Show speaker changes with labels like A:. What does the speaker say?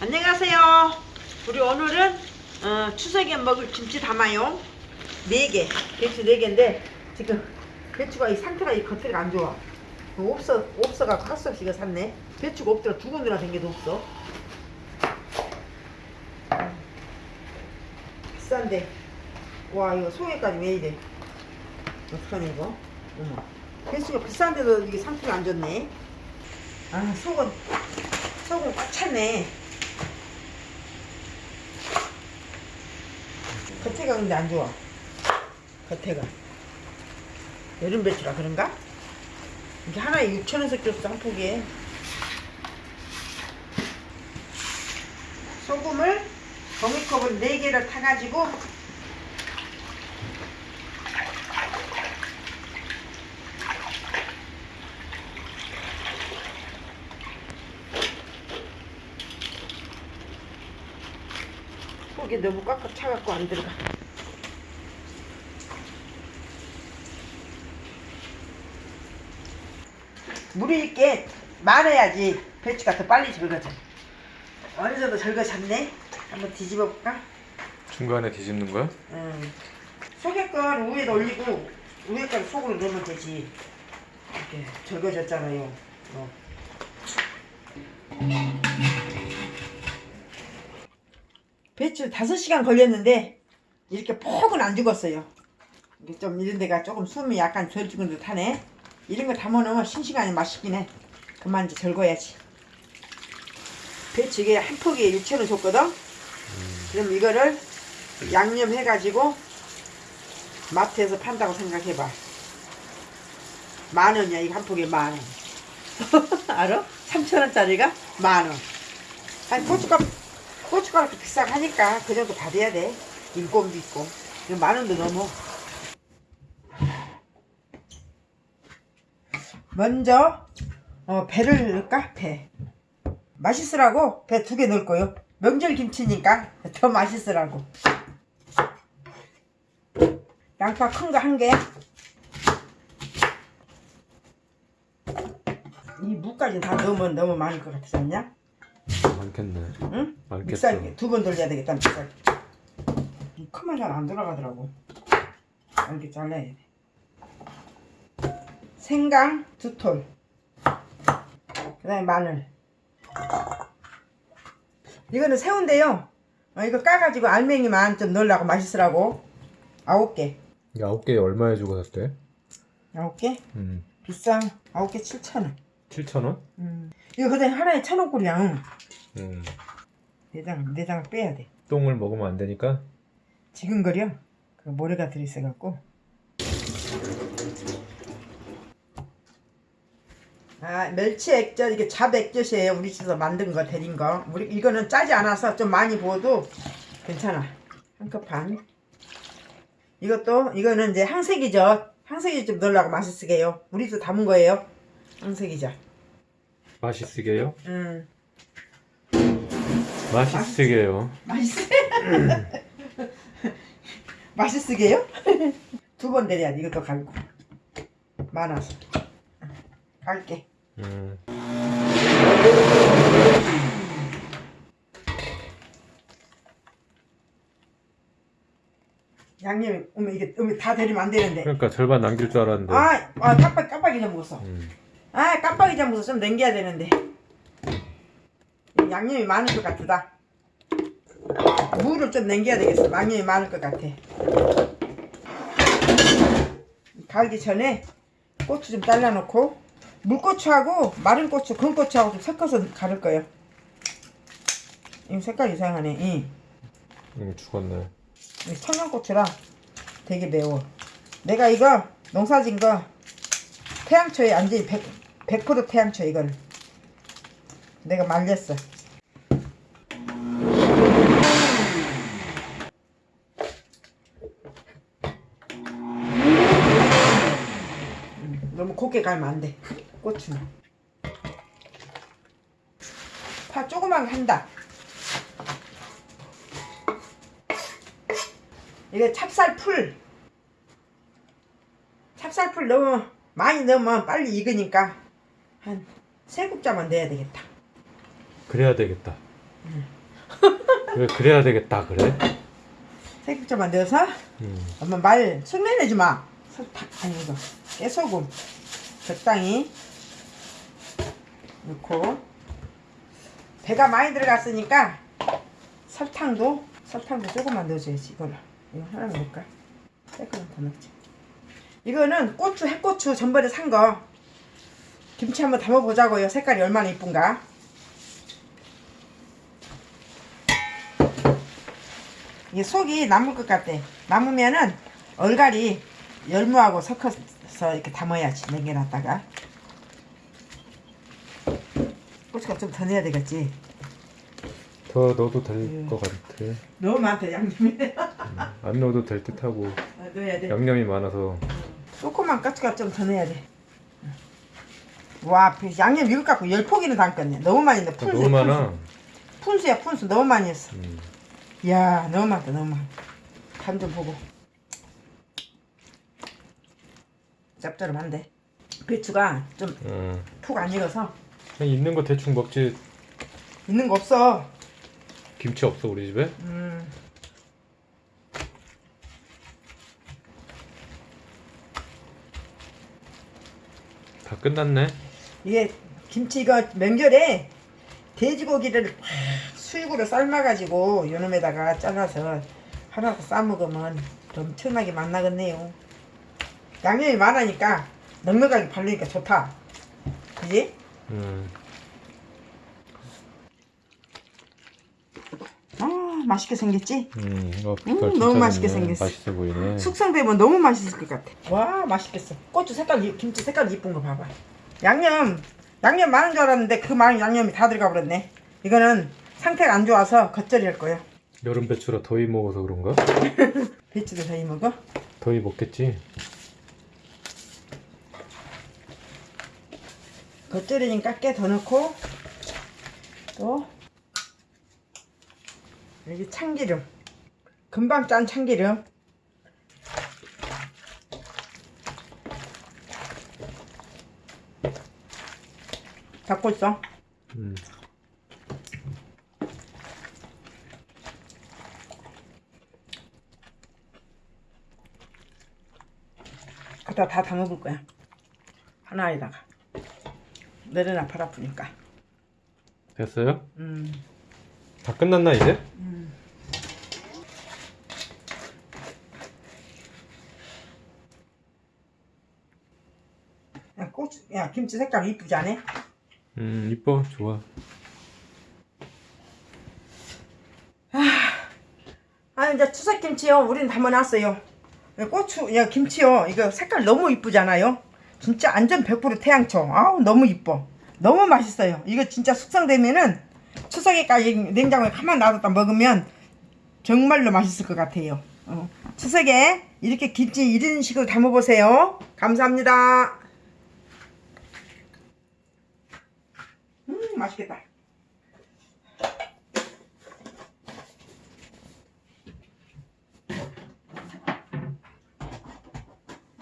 A: 안녕하세요. 우리 오늘은 어, 추석에 먹을 김치 담아요. 4개, 배추 4개인데 지금 배추가 이 상태가 이 겉에가 안 좋아. 없어, 없어가 할수 없이 이거 샀네. 배추가 없더라. 두 군데나 된 게도 없어. 비싼데. 와 이거 소개까지 왜 이래. 어떡하냐 이거. 어머. 배추가 비싼데도 이게 상태가 안 좋네. 아 속은 속은 꽉 찼네. 겉에가 근데 안 좋아. 겉에가. 여름 배추라 그런가? 이게 하나에 6천원씩 줬어, 한 포기에. 소금을 종이컵을 4개를 타가지고 속이 너무 꽉꽉 차갖고 안 들어가. 물이 있게 많아야지 배추가 더 빨리 절거져. 어느 정도 절거졌네? 한번 뒤집어 볼까?
B: 중간에 뒤집는 거야?
A: 음. 속에 건 위에다 올리고 위에 건 속으로 넣으면 되지. 이렇게 절거졌잖아요. 어. 배추 5시간 걸렸는데 이렇게 폭은 안 죽었어요. 이게 좀 이런 데가 조금 숨이 약간 덜 죽은 듯 하네. 이런 거 담아놓으면 싱싱하니 맛있긴 해. 그만 이제 절거야지. 배추 이게 한 포기에 6천원 줬거든? 그럼 이거를 양념 해가지고 마트에서 판다고 생각해봐. 만 원이야, 이거 한 포기에 만 원. 알아? 3천원짜리가 만 원. 아니, 고춧가루, 고춧가루 비싸고 하니까 그 정도 받아야 돼. 인건비 있고. 만 원도 넘어. 먼저, 어, 배를 넣을까? 배. 맛있으라고 배 두 개 넣을 거요. 명절 김치니까 더 맛있으라고. 양파 큰 거 한 개. 이 무까지 다 넣으면 너무 많을 것 같지 않냐?
B: 많겠네.
A: 응?
B: 많겠어.
A: 믹살기 두 번 돌려야 되겠다 믹살기. 이 크면 잘안 돌아가더라고. 이렇게 잘라야 돼. 생강 두 톨. 그다음에 마늘. 이거는 새우인데요. 어, 이거 까가지고 알맹이만 좀 넣으려고 맛있으라고. 아홉 개.
B: 이게 아홉 개에 얼마에 주고 샀대?
A: 아홉 개?
B: 음.
A: 비싸. 아홉 개 7천 원.
B: 7천 원?
A: 음. 이거 그다음에 하나에 천 원꼴이야.
B: 음.
A: 내장 내장 빼야 돼.
B: 똥을 먹으면 안 되니까.
A: 지근거려. 그 모래가 들어있어갖고. 아 멸치 액젓 이게 잡 액젓이에요. 우리 집에서 만든 거 데린 거. 우리 이거는 짜지 않아서 좀 많이 부어도 괜찮아. 한 컵 반. 이것도 이거는 이제 항색이죠. 항색이 좀 넣으려고 맛있게요. 우리도 담은 거예요. 항색이죠.
B: 맛있으게요?
A: 음
B: 맛있으게요.
A: 맛있어. 맛있으게요? 두 번 내려야 돼. 이것도 갈고 많아서 갈게.
B: 음.
A: 양념이 어머 이게 어머 다 데리면 안 되는데.
B: 그러니까 절반 남길 줄 알았는데.
A: 아, 아 깜빡 깜빡 잊어먹었어.
B: 음.
A: 아 깜빡 잊어먹어서 좀 남겨야 되는데. 양념이 많을 것 같다. 무를 좀 남겨야 되겠어. 양념이 많을 것 같아. 갈기 전에 고추 좀 잘라놓고 물고추하고 마른 고추, 건고추하고 좀 섞어서 가를 거예요. 이 색깔 이상하네. 응.
B: 음, 죽었네.
A: 이 청양고추라 되게 매워. 내가 이거 농사진 거 태양초에 완전히 100, 100% 태양초 이거를 내가 말렸어. 너무 곱게 갈면 안 돼. 고추는. 파 조그만 거 한다. 이게 찹쌀풀 찹쌀풀 너무 많이 넣으면 빨리 익으니까 한 세 국자만 넣어야 되겠다
B: 그래야 되겠다. 왜 그래야 되겠다 그래?
A: 새국자만 넣어서
B: 음.
A: 엄마 말 숙내내지 마. 설탕 아니 이거 깨소금 적당히 넣고 배가 많이 들어갔으니까 설탕도 설탕도 조금만 넣어줘야지 이거는 이거 하나 넣을까? 조금만 더 넣지. 이거는 고추 해고추 전번에 산 거 김치 한번 담아보자고요. 색깔이 얼마나 이쁜가. 이게 속이 남을 것 같아. 남으면은 얼갈이 열무하고 섞어서 이렇게 담아야지. 냉겨놨다가. 고추가 좀더 넣어야 되겠지.
B: 더 넣어도 될 것 같아.
A: 너무 많다 양념이.
B: 안 넣어도 될 듯하고
A: 넣어야 돼.
B: 양념이 많아서
A: 조그만 고추가 좀더 넣어야 돼. 와, 그 양념 이거 갖고 열 포기는 담겠네. 너무 많이 넣어. 푼수,
B: 너무 많아.
A: 푼수. 야 푼수 너무 많이 했어.
B: 음.
A: 이야, 너무 많다, 너무 많아. 간좀 보고. 짭짤한데. 배추가 좀푹
B: 어.
A: 안 익어서
B: 그냥 있는 거 대충 먹지.
A: 있는 거 없어.
B: 김치 없어 우리 집에?
A: 음.
B: 다 끝났네.
A: 이게 김치 이거 명절에 돼지고기를 확 수육으로 삶아가지고 요놈에다가 잘라서 하나도 싸먹으면 엄청나게 맛나겠네요. 양념이 많으니까 넉넉하게 발리니까 좋다. 그지?
B: 음.
A: 아 맛있게 생겼지?
B: 음. 이거
A: 음, 너무 맛있게. 생겼어.
B: 맛있어 보이네.
A: 숙성되면 너무 맛있을 것 같아. 와 맛있겠어. 고추 색깔 이- 김치 색깔 이쁜 거 봐봐. 양념 양념 많은 줄 알았는데 그 많은 양념이 다 들어가 버렸네. 이거는 상태가 안 좋아서 겉절이 할 거예요.
B: 여름 배추라 더위 먹어서 그런가?
A: 배추도 저희 먹어.
B: 더위 먹겠지.
A: 겉절이니까 깨 더 넣고 또 여기 참기름. 금방 짠 참기름. 잡고 있어.
B: 음.
A: 갖다 다 담아볼 거야. 하나에다가 내려놔 팔 아프니까
B: 됐어요?
A: 음.
B: 다 끝났나 이제?
A: 야 고추 야 김치 색깔 이쁘지 않아?
B: 음 이뻐 좋아.
A: 아 이제 추석 김치요 우리는 담아놨어요 고추 야 김치요 이거 색깔 너무 이쁘잖아요 진짜 완전 100% 태양초 아우 너무 이뻐. 너무 맛있어요. 이거 진짜 숙성되면은 추석에까지 냉장고에 가만 놔뒀다 먹으면 정말로 맛있을 것 같아요. 어. 추석에 이렇게 김치 이런 식으로 담아보세요. 감사합니다. 음 맛있겠다